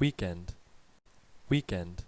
weekend. Weekend.